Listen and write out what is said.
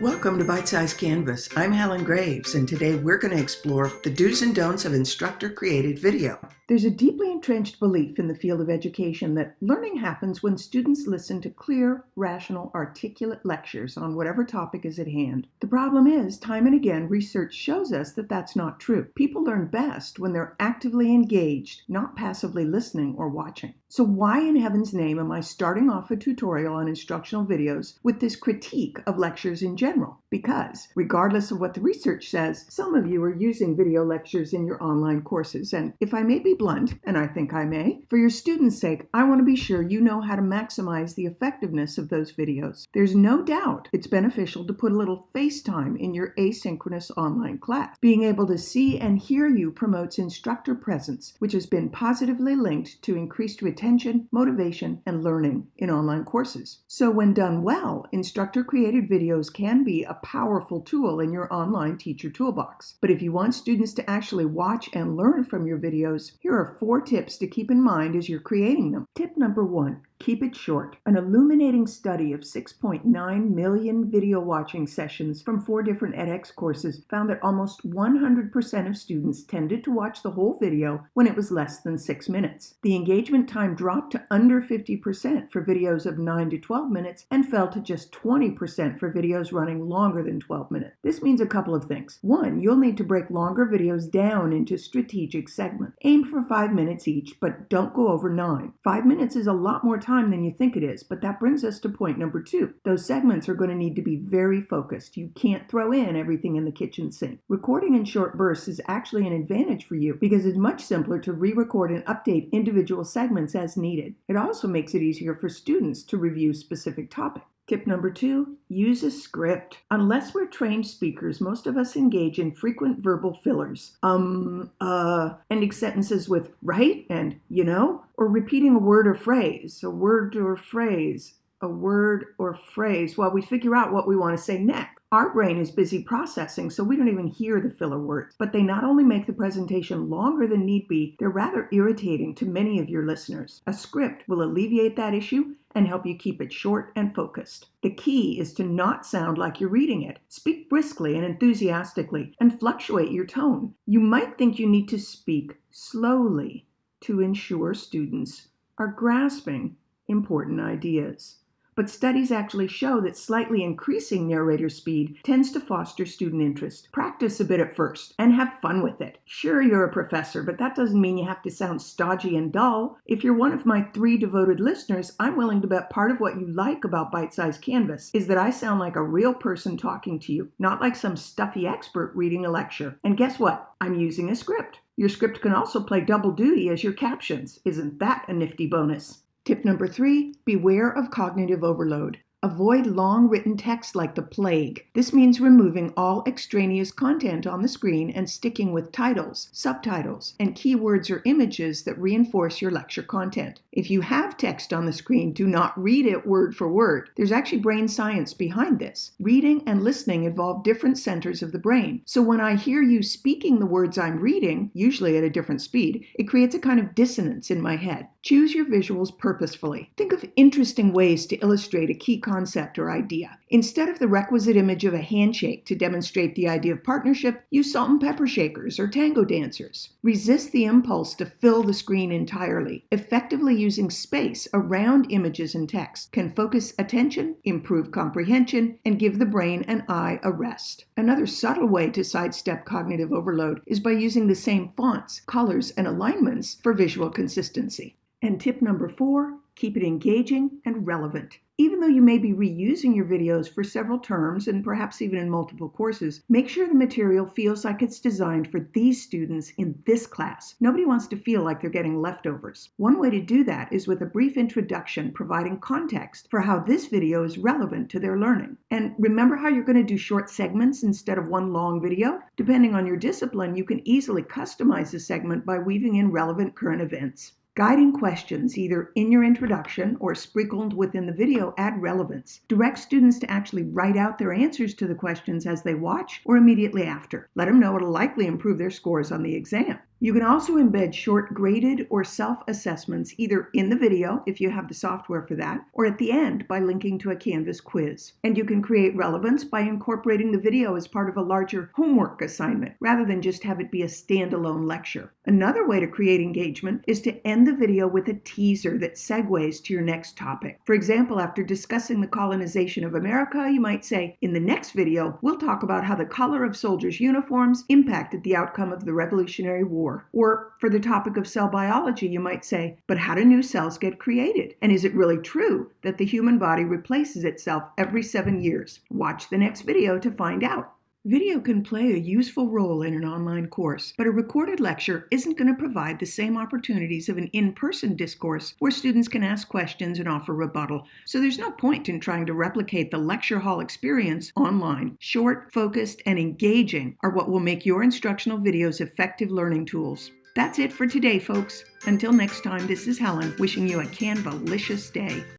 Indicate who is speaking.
Speaker 1: Welcome to Bite Size Canvas. I'm Helen Graves, and today we're going to explore the do's and don'ts of instructor created video. There's a deeply entrenched belief in the field of education that learning happens when students listen to clear, rational, articulate lectures on whatever topic is at hand. The problem is, time and again, research shows us that that's not true. People learn best when they're actively engaged, not passively listening or watching. So, why in heaven's name am I starting off a tutorial on instructional videos with this critique of lectures in general? general. Because, regardless of what the research says, some of you are using video lectures in your online courses. And if I may be blunt, and I think I may, for your students' sake, I want to be sure you know how to maximize the effectiveness of those videos. There's no doubt it's beneficial to put a little FaceTime in your asynchronous online class. Being able to see and hear you promotes instructor presence, which has been positively linked to increased retention, motivation, and learning in online courses. So when done well, instructor-created videos can be a powerful tool in your online teacher toolbox. But if you want students to actually watch and learn from your videos, here are four tips to keep in mind as you're creating them. Tip number one Keep it short. An illuminating study of 6.9 million video watching sessions from four different edX courses found that almost 100% of students tended to watch the whole video when it was less than six minutes. The engagement time dropped to under 50% for videos of 9 to 12 minutes and fell to just 20% for videos running longer than 12 minutes. This means a couple of things. One, you'll need to break longer videos down into strategic segments. Aim for five minutes each, but don't go over nine. Five minutes is a lot more time than you think it is, but that brings us to point number two. Those segments are going to need to be very focused. You can't throw in everything in the kitchen sink. Recording in short bursts is actually an advantage for you because it's much simpler to re-record and update individual segments as needed. It also makes it easier for students to review specific topics. Tip number two, use a script. Unless we're trained speakers, most of us engage in frequent verbal fillers. Um, uh, ending sentences with right and you know, or repeating a word or phrase, a word or phrase, a word or phrase while we figure out what we want to say next. Our brain is busy processing, so we don't even hear the filler words. But they not only make the presentation longer than need be, they're rather irritating to many of your listeners. A script will alleviate that issue and help you keep it short and focused. The key is to not sound like you're reading it. Speak briskly and enthusiastically and fluctuate your tone. You might think you need to speak slowly to ensure students are grasping important ideas but studies actually show that slightly increasing narrator speed tends to foster student interest. Practice a bit at first and have fun with it. Sure, you're a professor, but that doesn't mean you have to sound stodgy and dull. If you're one of my three devoted listeners, I'm willing to bet part of what you like about Bite Size Canvas is that I sound like a real person talking to you, not like some stuffy expert reading a lecture. And guess what? I'm using a script. Your script can also play double duty as your captions. Isn't that a nifty bonus? Tip number three, beware of cognitive overload. Avoid long written text like the plague. This means removing all extraneous content on the screen and sticking with titles, subtitles, and keywords or images that reinforce your lecture content. If you have text on the screen, do not read it word for word. There's actually brain science behind this. Reading and listening involve different centers of the brain. So when I hear you speaking the words I'm reading, usually at a different speed, it creates a kind of dissonance in my head. Choose your visuals purposefully. Think of interesting ways to illustrate a key concept or idea. Instead of the requisite image of a handshake to demonstrate the idea of partnership, use salt and pepper shakers or tango dancers. Resist the impulse to fill the screen entirely. Effectively using space around images and text can focus attention, improve comprehension, and give the brain and eye a rest. Another subtle way to sidestep cognitive overload is by using the same fonts, colors, and alignments for visual consistency. And tip number four, keep it engaging and relevant. Even though you may be reusing your videos for several terms and perhaps even in multiple courses, make sure the material feels like it's designed for these students in this class. Nobody wants to feel like they're getting leftovers. One way to do that is with a brief introduction providing context for how this video is relevant to their learning. And remember how you're going to do short segments instead of one long video? Depending on your discipline, you can easily customize the segment by weaving in relevant current events. Guiding questions, either in your introduction or sprinkled within the video, add relevance. Direct students to actually write out their answers to the questions as they watch or immediately after. Let them know it'll likely improve their scores on the exam. You can also embed short graded or self-assessments either in the video, if you have the software for that, or at the end by linking to a Canvas quiz. And you can create relevance by incorporating the video as part of a larger homework assignment, rather than just have it be a standalone lecture. Another way to create engagement is to end the video with a teaser that segues to your next topic. For example, after discussing the colonization of America, you might say, in the next video, we'll talk about how the color of soldiers' uniforms impacted the outcome of the Revolutionary War. Or for the topic of cell biology, you might say, but how do new cells get created? And is it really true that the human body replaces itself every seven years? Watch the next video to find out. Video can play a useful role in an online course, but a recorded lecture isn't going to provide the same opportunities of an in-person discourse where students can ask questions and offer rebuttal. So there's no point in trying to replicate the lecture hall experience online. Short, focused, and engaging are what will make your instructional videos effective learning tools. That's it for today, folks. Until next time, this is Helen wishing you a Canvalicious day.